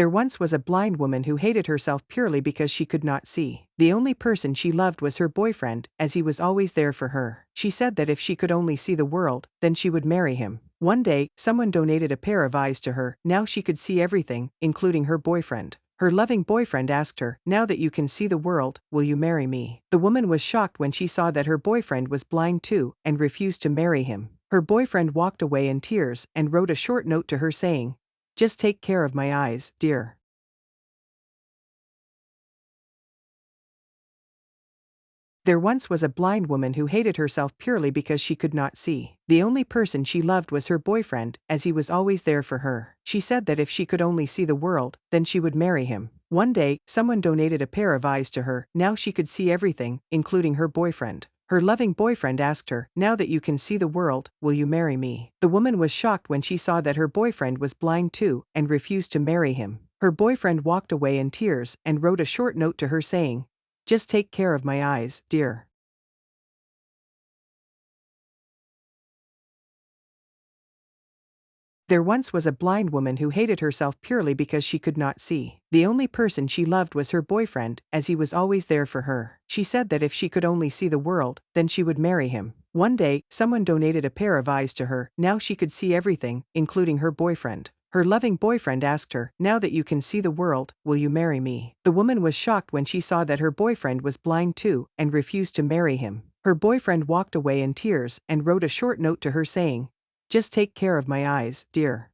There once was a blind woman who hated herself purely because she could not see. The only person she loved was her boyfriend, as he was always there for her. She said that if she could only see the world, then she would marry him. One day, someone donated a pair of eyes to her, now she could see everything, including her boyfriend. Her loving boyfriend asked her, Now that you can see the world, will you marry me? The woman was shocked when she saw that her boyfriend was blind too and refused to marry him. Her boyfriend walked away in tears and wrote a short note to her saying, Just take care of my eyes, dear. There once was a blind woman who hated herself purely because she could not see. The only person she loved was her boyfriend, as he was always there for her. She said that if she could only see the world, then she would marry him. One day, someone donated a pair of eyes to her, now she could see everything, including her boyfriend. Her loving boyfriend asked her, Now that you can see the world, will you marry me? The woman was shocked when she saw that her boyfriend was blind too and refused to marry him. Her boyfriend walked away in tears and wrote a short note to her saying, just take care of my eyes, dear. There once was a blind woman who hated herself purely because she could not see. The only person she loved was her boyfriend, as he was always there for her. She said that if she could only see the world, then she would marry him. One day, someone donated a pair of eyes to her, now she could see everything, including her boyfriend. Her loving boyfriend asked her, Now that you can see the world, will you marry me? The woman was shocked when she saw that her boyfriend was blind too and refused to marry him. Her boyfriend walked away in tears and wrote a short note to her saying, Just take care of my eyes, dear.